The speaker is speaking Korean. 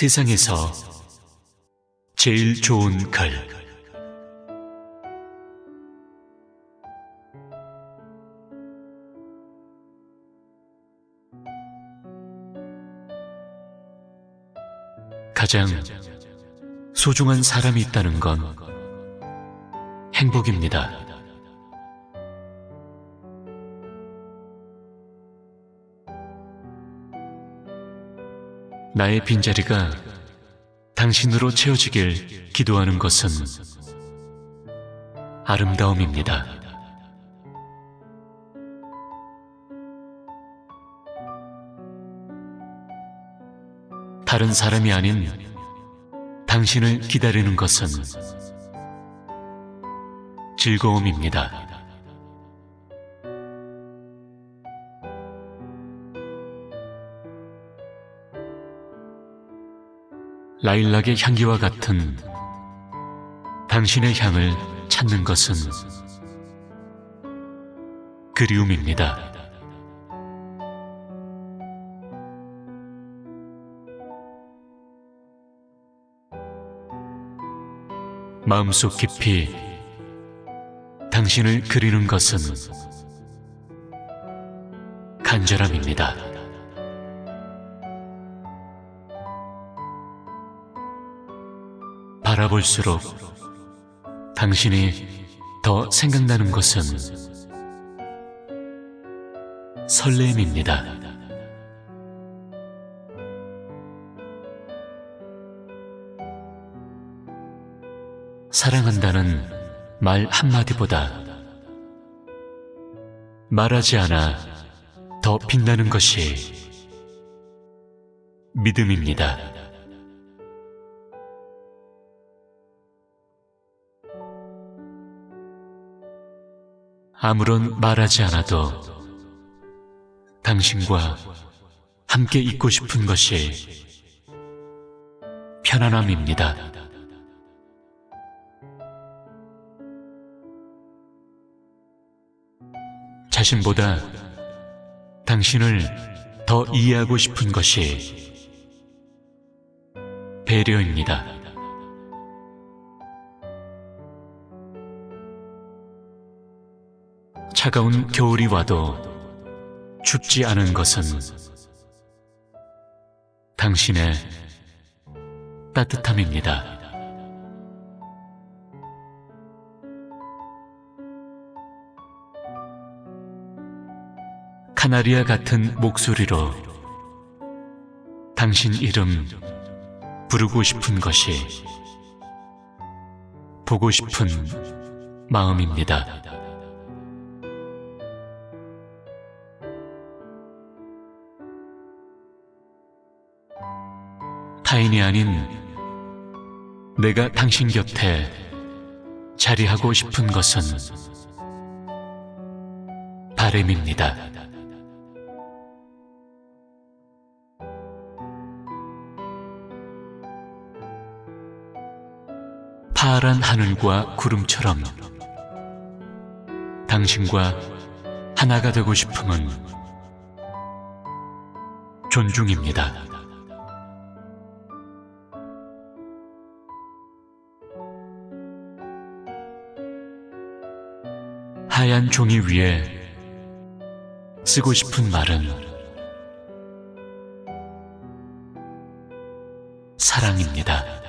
세상에서 제일 좋은 글 가장 소중한 사람이 있다는 건 행복입니다. 나의 빈자리가 당신으로 채워지길 기도하는 것은 아름다움입니다. 다른 사람이 아닌 당신을 기다리는 것은 즐거움입니다. 라일락의 향기와 같은 당신의 향을 찾는 것은 그리움입니다. 마음속 깊이 당신을 그리는 것은 간절함입니다. 바라볼수록 당신이 더 생각나는 것은 설렘입니다. 사랑한다는 말 한마디보다 말하지 않아 더 빛나는 것이 믿음입니다. 아무런 말하지 않아도 당신과 함께 있고 싶은 것이 편안함입니다. 자신보다 당신을 더 이해하고 싶은 것이 배려입니다. 차가운 겨울이 와도 춥지 않은 것은 당신의 따뜻함입니다. 카나리아 같은 목소리로 당신 이름 부르고 싶은 것이 보고 싶은 마음입니다. 타인이 아닌 내가 당신 곁에 자리하고 싶은 것은 바램입니다. 파란 하늘과 구름처럼 당신과 하나가 되고 싶음은 존중입니다. 하얀 종이 위에 쓰고 싶은 말은 사랑입니다.